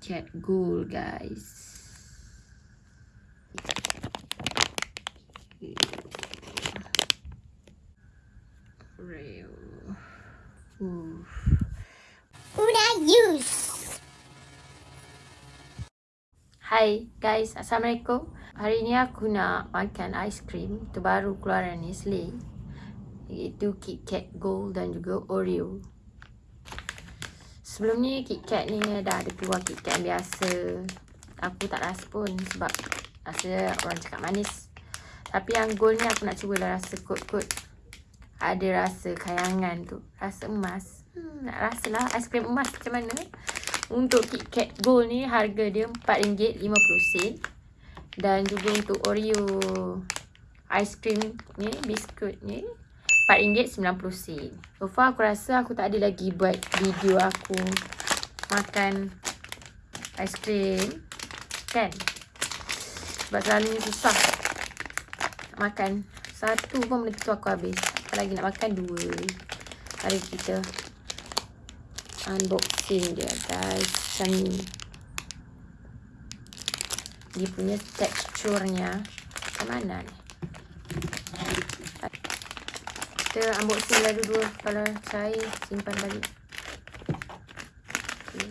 Kat Gold guys. Real. Ooh. Una use. Hai guys, Assalamualaikum. Hari ni aku nak makan aiskrim terbaru keluaran Nestle. Iaitu KitKat Gold dan juga Oreo. Sebelum ni KitKat ni dah ada keluar KitKat yang biasa. Aku tak rasa pun sebab rasa orang cakap manis. Tapi yang gold ni aku nak cuba lah rasa kot-kot. Ada rasa kayangan tu. Rasa emas. Hmm, nak rasa lah aiskrim emas macam mana. Untuk KitKat Gold ni harga dia RM4.50. Dan juga untuk Oreo aiskrim ni, biskut ni RM4.90. So far aku rasa aku tak ada lagi buat video aku makan aiskrim. Kan? Sebab selalunya susah makan. Satu pun benda tu aku habis. Apalagi nak makan dua. Mari kita unboxing dia guys. Macam ni. Dia punya teksturnya. Macam mana ni? Kita unboxing lah dulu Kalau cair simpan balik. Okay.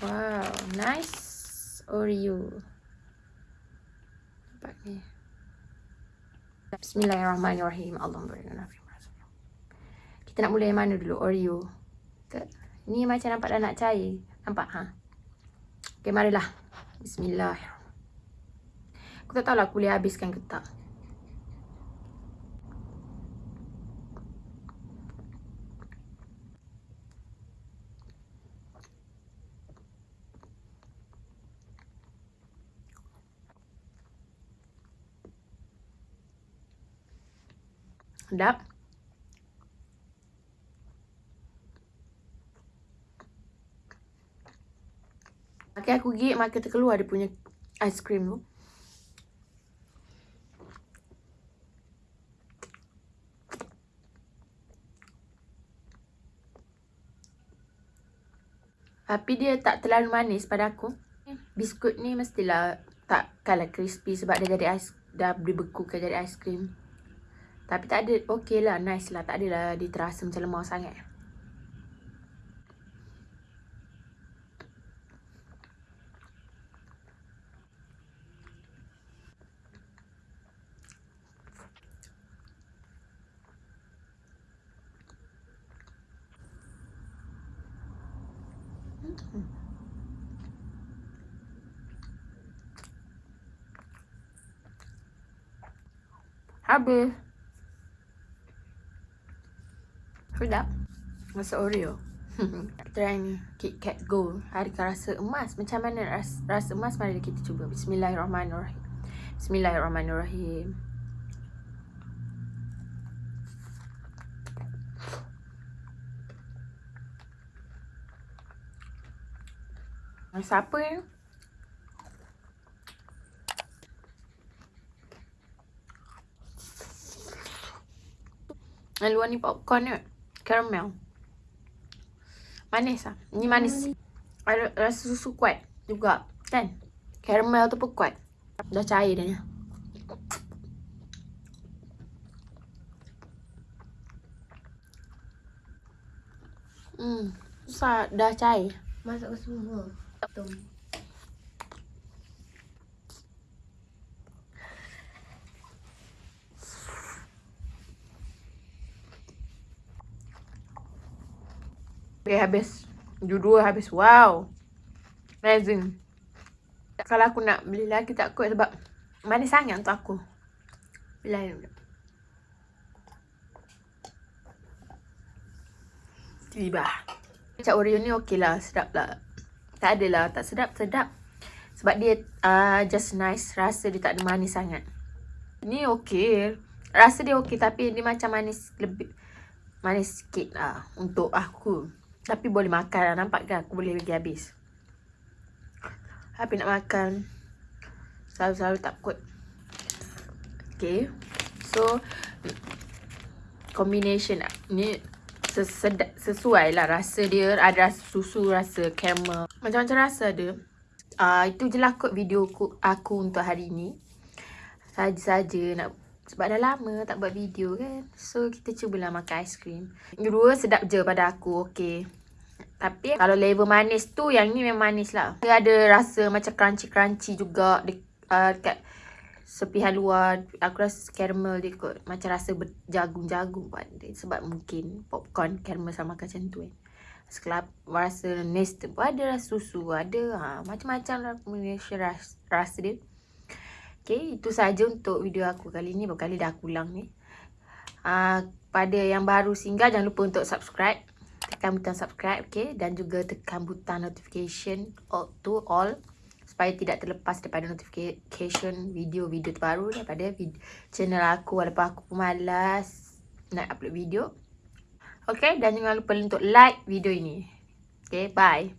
Wow Nice Oreo. Nampak ni Bismillahirrahmanirrahim. Allah Kita nak mula yang mana dulu? Oreo. Ni macam nampak dah nak cair. Nampak? Ha. Okay marilah. Bismillah Aku tak tahu lah aku boleh habiskan ke tak Sedap. Okay, aku gigit makan terkeluar dia punya aiskrim tu. Tapi dia tak terlalu manis pada aku. Biskut ni mestilah tak kalah crispy sebab dia jadi ais dah dibekukan jadi aiskrim. Tapi tak ada, okey lah, nice lah. Tak adalah dia terasa macam lemah sangat. Habis. Sedap. Rasa Oreo. Try ni. Kit Kat Gold. Harga rasa emas. Macam mana rasa, rasa emas? Mari kita cuba. Bismillahirrahmanirrahim. Bismillahirrahmanirrahim. Rasa apa? Yang luar ni popcorn ni caramel. Manis lah. Ni manis. Ada rasa susu kuat juga. Kan? Caramel tu pun kuat. Dah cair dah ni. Hmm. Susah dah cair. Masuk ke semua. Tum. Okay, habis. Dua-dua habis. Wow. Amazing. Kalau aku nak beli lagi tak kuat sebab manis sangat untuk aku. Bila ni Tiba. Macam Oreo ni okey lah. Sedap lah. Tak adalah. Tak sedap. Sedap. Sebab dia uh, just nice. Rasa dia tak ada manis sangat. Ni okey. Rasa dia okey tapi dia macam manis lebih. Manis sikit lah untuk aku. Tapi boleh makan lah. Nampak kan? Aku boleh pergi habis. Tapi nak makan. Selalu-selalu tak kot. Okay. So. Combination ni. Sesuai lah rasa dia. Ada rasa susu, rasa caramel. Macam-macam rasa dia. Uh, itu je lah kot video aku, aku untuk hari ni. Saja-saja nak sebab dah lama tak buat video kan. So kita cubalah makan aiskrim. Dua sedap je pada aku. Okay. Tapi kalau level manis tu yang ni memang manis lah. Dia ada rasa macam crunchy-crunchy juga de, uh, dekat sepihan luar. Aku rasa caramel dia kot. Macam rasa jagung-jagung pada Sebab mungkin popcorn caramel sama macam tu kan. Sekelap rasa nest pun ada rasa susu ada ha, macam-macam lah rasa, rasa dia Okay, itu saja untuk video aku kali ni. Berkali dah aku ulang ni. Uh, pada yang baru singgah, jangan lupa untuk subscribe. Tekan butang subscribe, okay. Dan juga tekan butang notification all to all. Supaya tidak terlepas daripada notification video-video terbaru daripada video, channel aku. Walaupun aku malas nak upload video. Okay, dan jangan lupa untuk like video ini. Okay, bye.